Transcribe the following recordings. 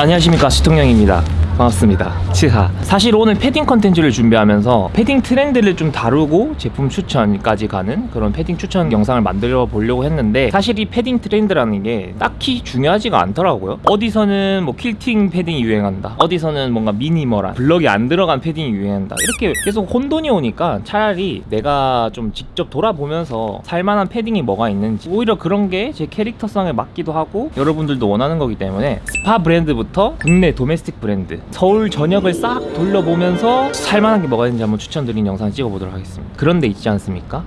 안녕하십니까. 시통령입니다 반갑습니다. 치하. 사실 오늘 패딩 컨텐츠를 준비하면서 패딩 트렌드를 좀 다루고 제품 추천까지 가는 그런 패딩 추천 영상을 만들어 보려고 했는데 사실 이 패딩 트렌드라는 게 딱히 중요하지가 않더라고요. 어디서는 뭐 퀼팅 패딩이 유행한다. 어디서는 뭔가 minimal한 블럭이 안 들어간 패딩이 유행한다. 이렇게 계속 혼돈이 오니까 차라리 내가 좀 직접 돌아보면서 살만한 패딩이 뭐가 있는지 오히려 그런 게 제 캐릭터성에 맞기도 하고 여러분들도 원하는 거기 때문에 스파 브랜드부터 국내 domestic 브랜드 서울 전역을 싹 돌려보면서 살만한 게 뭐가 있는지 한번 추천드린 영상 찍어보도록 하겠습니다. 그런데 있지 않습니까?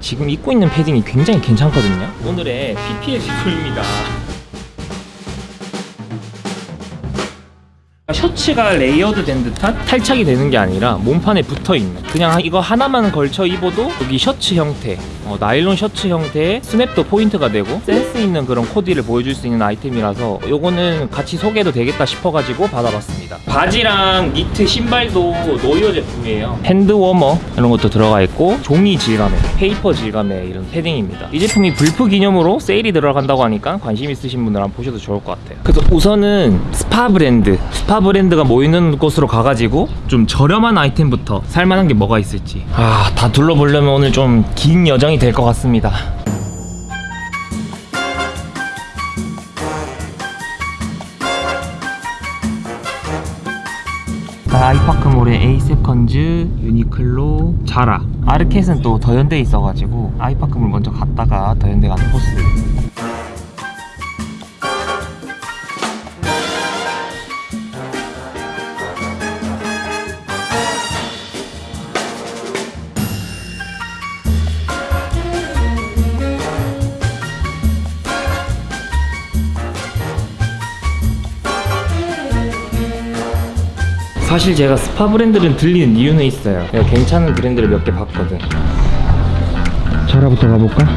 지금 입고 있는 패딩이 굉장히 괜찮거든요. 오늘의 PPL 제품입니다 셔츠가 레이어드 된 듯한? 탈착이 되는 게 아니라 몸판에 붙어 있는. 그냥 이거 하나만 걸쳐 입어도 여기 셔츠 형태 어, 나일론 셔츠 형태의 스냅도 포인트가 되고 센스 있는 그런 코디를 보여줄 수 있는 아이템이라서 요거는 같이 소개해도 되겠다 싶어가지고 받아봤습니다. 바지랑 니트 신발도 노이어 제품이에요. 핸드워머 이런 것도 들어가 있고 종이 질감의 페이퍼 질감의 이런 패딩입니다. 이 제품이 블프 기념으로 세일이 들어간다고 하니까 관심 있으신 분들 한번 보셔도 좋을 것 같아요. 그래서 우선은 스파 브랜드 스파 브랜드가 모이는 곳으로 가가지고 좀 저렴한 아이템부터 살만한 게 뭐가 있을지. 아 다 둘러보려면 오늘 좀 긴 여정이 될 것 같습니다. 아이파크몰에 에이세컨즈, 유니클로, 자라. 아르켓은 또 더현대에 있어가지고 아이파크몰 먼저 갔다가 더현대 가는 코스 사실 제가 스파 브랜드를 들리는 이유는 있어요 괜찮은 브랜드를 몇 개 봤거든 자라부터 가볼까?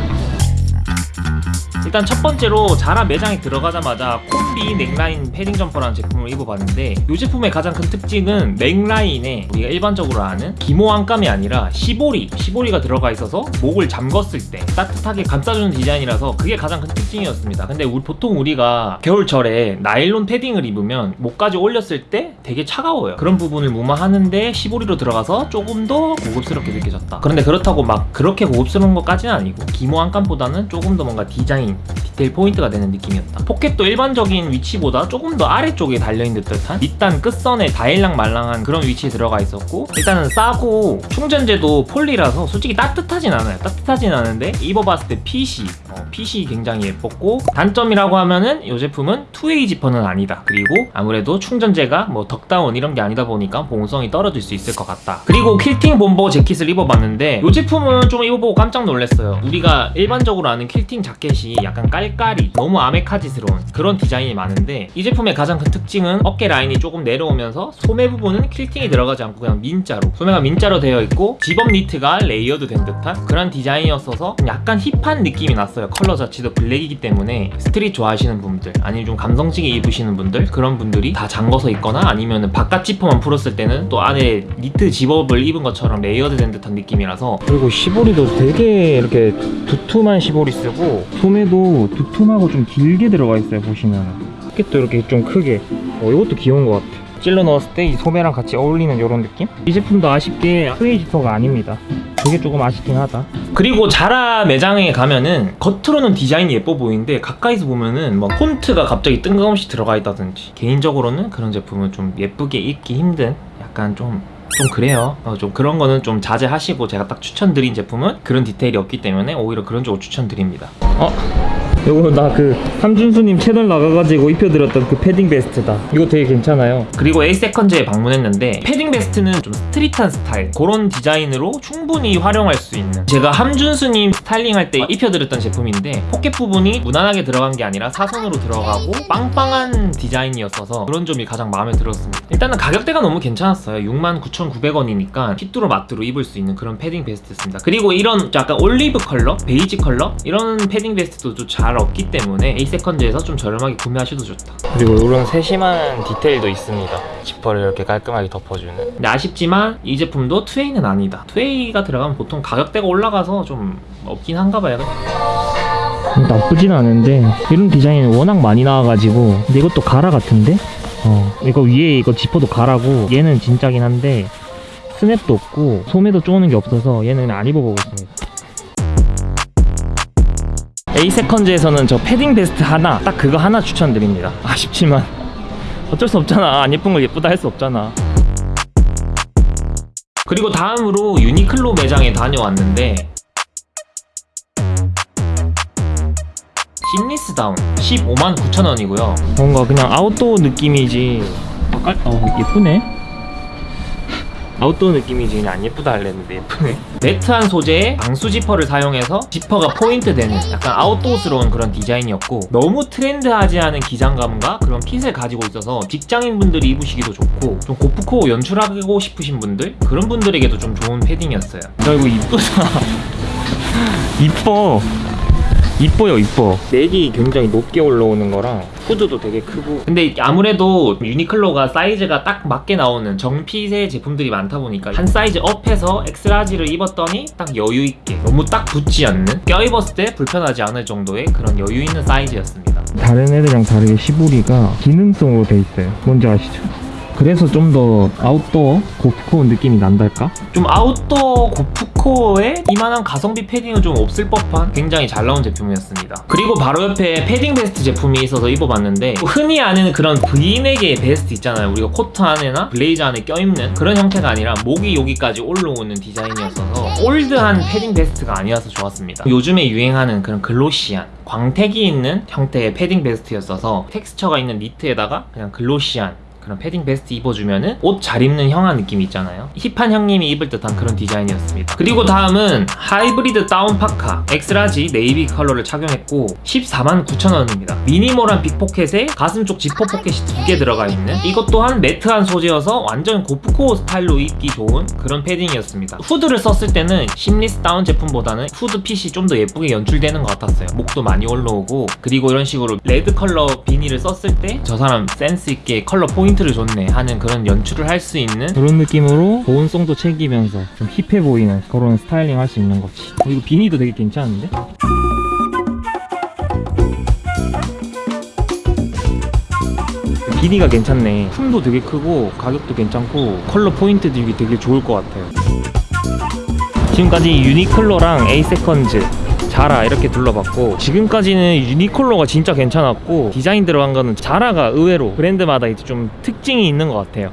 일단 첫 번째로 자라 매장에 들어가자마자 콤비 넥라인 패딩 점퍼라는 제품을 입어봤는데 이 제품의 가장 큰 특징은 넥라인에 우리가 일반적으로 아는 기모 안감이 아니라 시보리 시보리가 들어가 있어서 목을 잠궜을 때 따뜻하게 감싸주는 디자인이라서 그게 가장 큰 특징이었습니다. 근데 우리 보통 우리가 겨울철에 나일론 패딩을 입으면 목까지 올렸을 때 되게 차가워요. 그런 부분을 무마하는데 시보리로 들어가서 조금 더 고급스럽게 느껴졌다. 그런데 그렇다고 막 그렇게 고급스러운 것까지는 아니고 기모 안감보다는 조금 더 뭔가 디자인 디테일 포인트가 되는 느낌이었다. 포켓도 일반적인 위치보다 조금 더 아래쪽에 달려있는 듯한 밑단 끝선에 다일랑 말랑한 그런 위치에 들어가 있었고 일단은 싸고 충전재도 폴리라서 솔직히 따뜻하진 않아요. 따뜻하진 않은데 입어봤을 때 핏이 어, 핏이 굉장히 예뻤고 단점이라고 하면은 이 제품은 two-way 지퍼는 아니다. 그리고 아무래도 충전재가 뭐 덕다운 이런 게 아니다 보니까 보온성이 떨어질 수 있을 것 같다. 그리고 퀼팅 bomber 재킷을 입어봤는데 이 제품은 좀 입어보고 깜짝 놀랐어요. 우리가 일반적으로 아는 퀼팅 자켓이 약간 깔깔이 너무 아메카지스러운 그런 디자인이 많은데 이 제품의 가장 큰 특징은 어깨 라인이 조금 내려오면서 소매 부분은 퀼팅이 들어가지 않고 그냥 민자로 소매가 민자로 되어 있고 집업 니트가 레이어드 된 듯한 그런 디자인이었어서 약간 힙한 느낌이 났어요. 컬러 자체도 블랙이기 때문에 스트릿 좋아하시는 분들 아니면 좀 감성지게 입으시는 분들 그런 분들이 다 잠궈서 입거나 아니면 바깥 지퍼만 풀었을 때는 또 안에 니트 집업을 입은 것처럼 레이어드 된 듯한 느낌이라서 그리고 시보리도 되게 이렇게 두툼한 시보리 쓰고 소매도 두툼하고 좀 길게 들어가 있어요 보시면 포켓도 이렇게 좀 크게. 어, 이것도 귀여운 것 같아. 찔러 넣었을 때 이 소매랑 같이 어울리는 이런 느낌? 이 제품도 아쉽게 two-way 지퍼가 아닙니다. 그게 조금 아쉽긴 하다. 그리고 자라 매장에 가면은 겉으로는 디자인이 예뻐 보이는데 가까이서 보면은 막 폰트가 갑자기 뜬금없이 들어가 있다든지. 개인적으로는 그런 제품은 좀 예쁘게 입기 힘든 약간 좀 좀 그래요. 어, 좀 그런 거는 좀 자제하시고 제가 딱 추천드린 제품은 그런 디테일이 없기 때문에 오히려 그런 쪽을 추천드립니다. 어? 요거 나 그 함준수님 채널 나가가지고 입혀드렸던 그 패딩 베스트다. 이거 되게 괜찮아요. 그리고 에이세컨즈에 방문했는데 패딩 베스트는 좀 스트릿한 스타일 그런 디자인으로 충분히 활용할 수 있는. 제가 함준수님 스타일링 할 때 입혀드렸던 제품인데 포켓 부분이 무난하게 들어간 게 아니라 사선으로 들어가고 빵빵한 디자인이었어서 그런 점이 가장 마음에 들었습니다. 일단은 가격대가 너무 괜찮았어요 69,900원이니까 휘뚜루마뚜루 입을 수 있는 그런 패딩 베스트였습니다. 그리고 이런 약간 올리브 컬러, 베이지 컬러? 이런 패딩 베스트도 좀 잘 없기 때문에 에이세컨즈에서 좀 저렴하게 구매하셔도 좋다. 그리고 이런 세심한 디테일도 있습니다. 지퍼를 이렇게 깔끔하게 덮어주는. 근데 아쉽지만 이 제품도 two-way는 아니다. two-way가 들어가면 보통 가격대가 올라가서 좀 없긴 한가 봐요. 나쁘진 않은데 이런 디자인이 워낙 많이 나와가지고 근데 이것도 가라 같은데? 어 이거 위에 이거 지퍼도 가라고. 얘는 진짜긴 한데 스냅도 없고 소매도 쪼는 게 없어서 얘는 안 입어보고 있습니다. A 세컨즈에서는 저 패딩 베스트 하나 딱 그거 하나 추천드립니다. 아쉽지만 어쩔 수 없잖아. 안 예쁜 걸 예쁘다 할 수 없잖아. 그리고 다음으로 유니클로 매장에 다녀왔는데 심리스다운 15만 9천 원이고요. 뭔가 그냥 아웃도어 느낌이지. 깔... 어 예쁘네. 아웃도어 느낌이지. 그냥 안 예쁘다 할랬는데 예쁘네. 매트한 소재의 방수 지퍼를 사용해서 지퍼가 포인트 되는 약간 아웃도어스러운 그런 디자인이었고 너무 트렌드하지 않은 기장감과 그런 핏을 가지고 있어서 직장인분들이 입으시기도 좋고 좀 고프코 연출하고 싶으신 분들? 그런 분들에게도 좀 좋은 패딩이었어요. 야 이거 이쁘다. 이뻐 이뻐요 이뻐 넥이 굉장히 높게 올라오는 거랑 후드도 되게 크고 근데 아무래도 유니클로가 사이즈가 딱 맞게 나오는 정핏의 제품들이 많다 보니까 한 사이즈 업해서 엑스라지를 입었더니 딱 여유 있게 너무 딱 붙지 않는 껴입었을 때 불편하지 않을 정도의 그런 여유 있는 사이즈였습니다 다른 애들이랑 다르게 시보리가 기능성으로 돼 있어요. 뭔지 아시죠? 그래서 좀 더 아웃도어 고프코어 느낌이 난달까? 좀 아웃도어 고프코어에 이만한 가성비 패딩은 좀 없을 법한 굉장히 잘 나온 제품이었습니다. 그리고 바로 옆에 패딩 베스트 제품이 있어서 입어봤는데 흔히 아는 그런 브이넥의 베스트 있잖아요. 우리가 코트 안에나 블레이저 안에 껴입는 그런 형태가 아니라 목이 여기까지 올라오는 디자인이었어서 올드한 패딩 베스트가 아니어서 좋았습니다. 요즘에 유행하는 그런 glossy한 광택이 있는 형태의 패딩 베스트였어서 텍스처가 있는 니트에다가 그냥 glossy한 그런 패딩 베스트 입어주면은 옷 잘 입는 형아 느낌 있잖아요. 힙한 형님이 입을 듯한 그런 디자인이었습니다. 그리고 다음은 하이브리드 다운 파카 엑스라지 네이비 컬러를 착용했고 14만 9천원입니다. 미니멀한 빅포켓에 가슴 쪽 지퍼 포켓이 두 개 들어가 있는 이것 또한 매트한 소재여서 완전 고프코어 스타일로 입기 좋은 그런 패딩이었습니다. 후드를 썼을 때는 seamless 다운 제품보다는 후드 핏이 좀 더 예쁘게 연출되는 것 같았어요. 목도 많이 올라오고 그리고 이런 식으로 레드 컬러 비니를 썼을 때 저 사람 센스 있게 컬러 포인트 를 줬네 하는 그런 연출을 할 수 있는 그런 느낌으로 보온성도 챙기면서 좀 힙해 보이는 그런 스타일링 할 수 있는 거지. 어, 이거 비니도 되게 괜찮은데? 비니가 괜찮네 품도 되게 크고 가격도 괜찮고 컬러 포인트 들기 되게 좋을 것 같아요 지금까지 유니클로랑 에이세컨즈 자라 이렇게 둘러봤고 지금까지는 유니클로가 진짜 괜찮았고 디자인 들어간 거는 자라가 의외로 브랜드마다 이제 좀 특징이 있는 것 같아요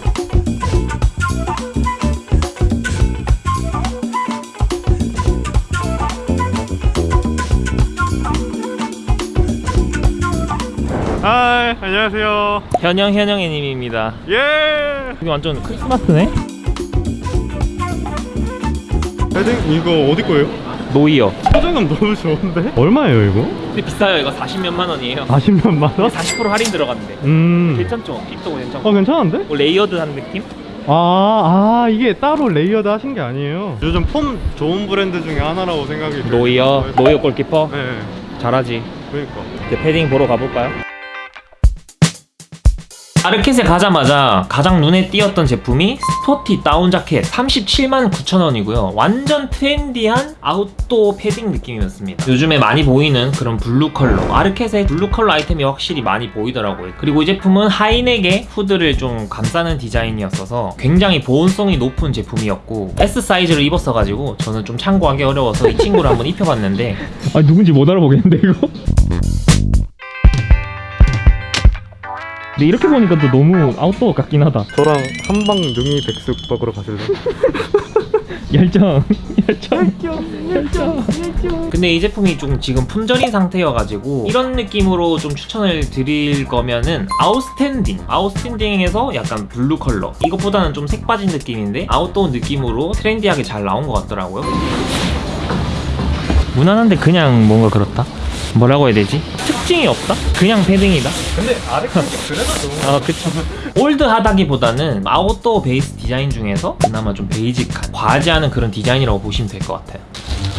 하이 안녕하세요 현영 현영애님입니다 예 여기 완전 크리스마스네? 패딩 이거 어디 거예요? 노이어 포장감 너무 좋은데? 얼마예요 이거? 근데 비싸요 이거 40몇만 원이에요 40몇만 원? 40% 할인 들어갔는데 음. 괜찮죠? 핏도 괜찮고 어 괜찮은데? 뭐 layered한 느낌? 아, 아 이게 따로 layered 하신 게 아니에요 요즘 폼 좋은 브랜드 중에 하나라고 생각이 들어요 노이어 노이어 골키퍼 네 잘하지 그러니까 이제 패딩 보러 가볼까요? 아르켓에 가자마자 가장 눈에 띄었던 제품이 sporty down jacket 37만 9천원이고요. 완전 trendy한 outdoor 패딩 느낌이었습니다. 요즘에 많이 보이는 그런 블루 컬러. 아르켓에 블루 컬러 아이템이 확실히 많이 보이더라고요. 그리고 이 제품은 하이넥의 후드를 좀 감싸는 디자인이었어서 굉장히 보온성이 높은 제품이었고 S 사이즈를 입었어가지고 저는 좀 참고하기 어려워서 이 친구를 한번 입혀봤는데 아 누군지 못 알아보겠는데 이거? 근데 이렇게 보니까 또 너무 아웃도어 같긴 하다. 저랑 한방 능이 백숙 먹으러 가실래요? 열정, 열정. 근데 이 제품이 좀 지금 품절인 상태여가지고 이런 느낌으로 좀 추천을 드릴 거면은 아웃스탠딩 아웃스탠딩에서 약간 블루 컬러 이것보다는 좀 색 빠진 느낌인데 아웃도어 느낌으로 trendy하게 잘 나온 것 같더라고요 무난한데 그냥 뭔가 그렇다 뭐라고 해야 되지? 특징이 없다? 그냥 패딩이다? 근데 아르켓은 그래도 좀 아 그쵸 old하다기보다는 outdoor 베이스 디자인 중에서 그나마 좀 basic한 과하지 않은 그런 디자인이라고 보시면 될 것 같아요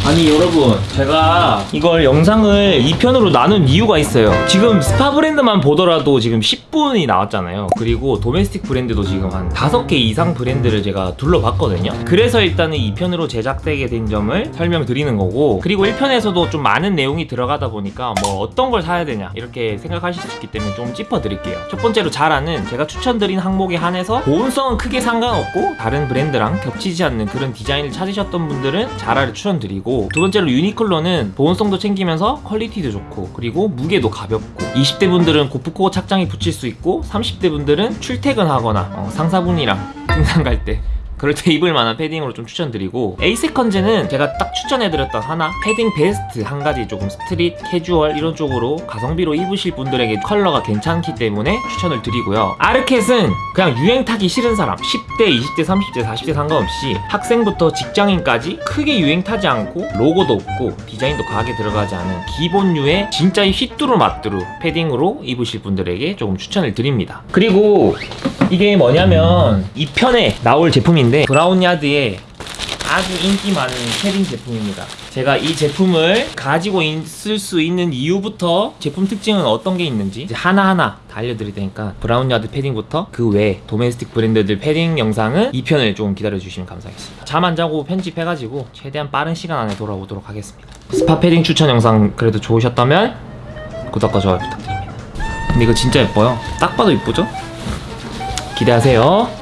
아니 여러분 제가 이걸 영상을 2편으로 나눈 이유가 있어요. 지금 스파 브랜드만 보더라도 지금 10분이 나왔잖아요. 그리고 domestic 브랜드도 지금 한 5개 이상 브랜드를 제가 둘러봤거든요. 그래서 일단은 2편으로 제작되게 된 점을 설명드리는 거고 그리고 1편에서도 좀 많은 내용이 들어가다 보니까 뭐 어떤 걸 사야 되냐 이렇게 생각하실 수 있기 때문에 좀 짚어드릴게요. 첫 번째로 자라는 제가 추천드린 항목에 한해서 보온성은 크게 상관없고 다른 브랜드랑 겹치지 않는 그런 디자인을 찾으셨던 분들은 자라를 추천드리고 두 번째로 유니클로는 보온성도 챙기면서 퀄리티도 좋고 그리고 무게도 가볍고 20대 분들은 고프코어 착장에 붙일 수 있고 30대 분들은 출퇴근하거나 어, 상사분이랑 등산 갈때 그럴 때 입을 만한 패딩으로 좀 추천드리고 에이세컨즈는 제가 딱 추천해드렸던 하나? 패딩 베스트 한 가지 조금 street, 캐주얼 이런 쪽으로 가성비로 입으실 분들에게 컬러가 괜찮기 때문에 추천을 드리고요. 아르켓은 그냥 유행 타기 싫은 사람 10대, 20대, 30대, 40대 상관없이 학생부터 직장인까지 크게 유행 타지 않고 로고도 없고 디자인도 과하게 들어가지 않은 기본류의 진짜 휘뚜루 마뚜루 패딩으로 입으실 분들에게 조금 추천을 드립니다. 그리고 이게 뭐냐면 2편에 나올 제품인데 브라운야드의 아주 인기 많은 패딩 제품입니다. 제가 이 제품을 가지고 있을 수 있는 이유부터 제품 특징은 어떤 게 있는지 하나하나 다 알려드릴 테니까 브라운야드 패딩부터 그 외 domestic 브랜드들 패딩 영상은 2편을 조금 기다려주시면 감사하겠습니다. 잠 안 자고 편집해가지고 최대한 빠른 시간 안에 돌아오도록 하겠습니다. 스파 패딩 추천 영상 그래도 좋으셨다면 구독과 좋아요 부탁드립니다. 근데 이거 진짜 예뻐요. 딱 봐도 이쁘죠? 기대하세요.